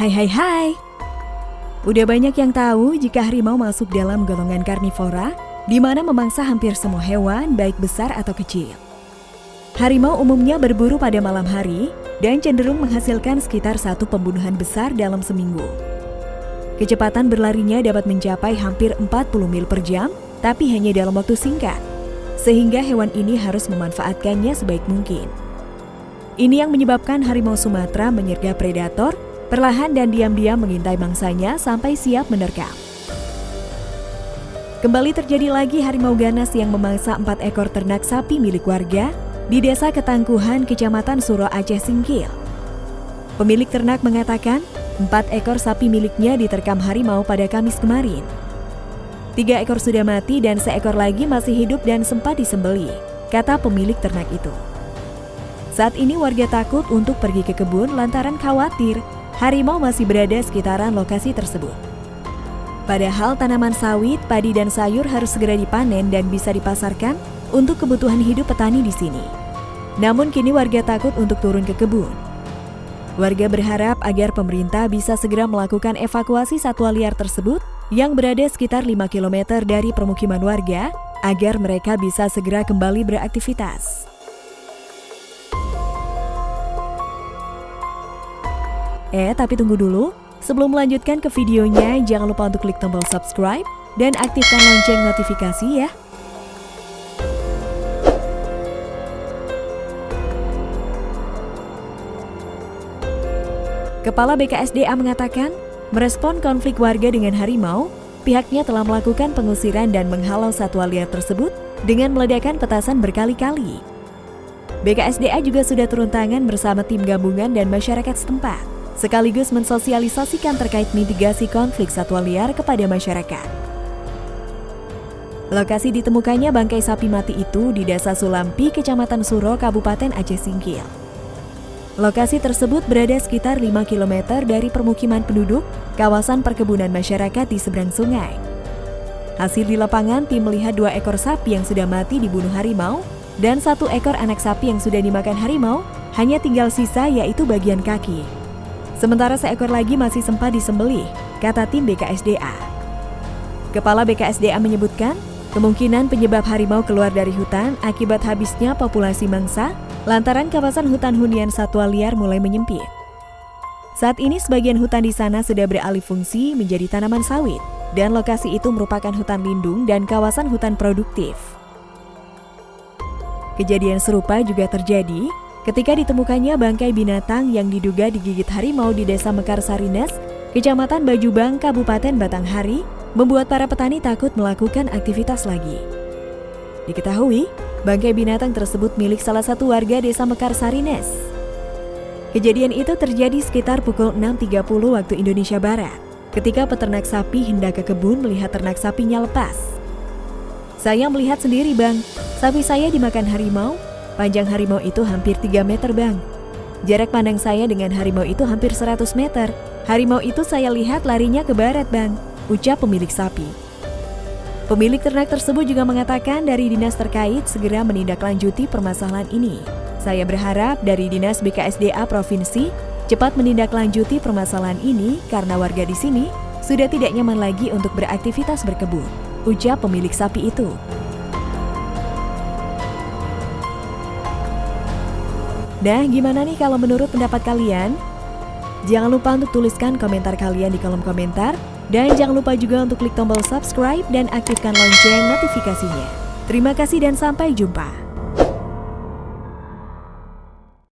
Hai hai hai. Udah banyak yang tahu jika harimau masuk dalam golongan karnivora, di mana memangsa hampir semua hewan, baik besar atau kecil. Harimau umumnya berburu pada malam hari dan cenderung menghasilkan sekitar satu pembunuhan besar dalam seminggu. Kecepatan berlarinya dapat mencapai hampir 40 mil per jam, tapi hanya dalam waktu singkat, sehingga hewan ini harus memanfaatkannya sebaik mungkin. Ini yang menyebabkan harimau Sumatera menyergap predator, perlahan dan diam-diam mengintai mangsanya sampai siap menerkam. Kembali terjadi lagi harimau ganas yang memangsa empat ekor ternak sapi milik warga di Desa Ketangkuhan, Kecamatan Suro Aceh Singkil. Pemilik ternak mengatakan, empat ekor sapi miliknya diterkam harimau pada Kamis kemarin. Tiga ekor sudah mati dan seekor lagi masih hidup dan sempat disembeli, kata pemilik ternak itu. Saat ini warga takut untuk pergi ke kebun lantaran khawatir harimau masih berada sekitaran lokasi tersebut. Padahal tanaman sawit, padi dan sayur harus segera dipanen dan bisa dipasarkan untuk kebutuhan hidup petani di sini. Namun kini warga takut untuk turun ke kebun. Warga berharap agar pemerintah bisa segera melakukan evakuasi satwa liar tersebut yang berada sekitar 5 km dari permukiman warga agar mereka bisa segera kembali beraktivitas. Eh, tapi tunggu dulu. Sebelum melanjutkan ke videonya, jangan lupa untuk klik tombol subscribe dan aktifkan lonceng notifikasi ya. Kepala BKSDA mengatakan, merespon konflik warga dengan harimau, pihaknya telah melakukan pengusiran dan menghalau satwa liar tersebut dengan meledakkan petasan berkali-kali. BKSDA juga sudah turun tangan bersama tim gabungan dan masyarakat setempat sekaligus mensosialisasikan terkait mitigasi konflik satwa liar kepada masyarakat. Lokasi ditemukannya bangkai sapi mati itu di Desa Sulampi, Kecamatan Suro, Kabupaten Aceh Singkil. Lokasi tersebut berada sekitar 5 km dari permukiman penduduk, kawasan perkebunan masyarakat di seberang sungai. Hasil di lapangan, tim melihat dua ekor sapi yang sudah mati dibunuh harimau dan satu ekor anak sapi yang sudah dimakan harimau, hanya tinggal sisa yaitu bagian kaki. Sementara seekor lagi masih sempat disembelih, kata tim BKSDA. Kepala BKSDA menyebutkan, kemungkinan penyebab harimau keluar dari hutan akibat habisnya populasi mangsa lantaran kawasan hutan hunian satwa liar mulai menyempit. Saat ini sebagian hutan di sana sudah beralih fungsi menjadi tanaman sawit dan lokasi itu merupakan hutan lindung dan kawasan hutan produktif. Kejadian serupa juga terjadi ketika ditemukannya bangkai binatang yang diduga digigit harimau di Desa Mekar Sarines, Kecamatan Bajubang, Kabupaten Batanghari, membuat para petani takut melakukan aktivitas lagi. Diketahui, bangkai binatang tersebut milik salah satu warga Desa Mekar Sarines. Kejadian itu terjadi sekitar pukul 6.30 waktu Indonesia Barat, ketika peternak sapi hendak ke kebun melihat ternak sapinya lepas. Saya melihat sendiri bang, sapi saya dimakan harimau Panjang harimau itu hampir 3 meter bang. Jarak pandang saya dengan harimau itu hampir 100 meter. Harimau itu saya lihat larinya ke barat bang, ucap pemilik sapi. Pemilik ternak tersebut juga mengatakan dari dinas terkait segera menindaklanjuti permasalahan ini. Saya berharap dari Dinas BKSDA Provinsi cepat menindaklanjuti permasalahan ini karena warga di sini sudah tidak nyaman lagi untuk beraktivitas berkebun, ucap pemilik sapi itu. Nah, gimana nih kalau menurut pendapat kalian? Jangan lupa untuk tuliskan komentar kalian di kolom komentar. Dan jangan lupa juga untuk klik tombol subscribe dan aktifkan lonceng notifikasinya. Terima kasih dan sampai jumpa.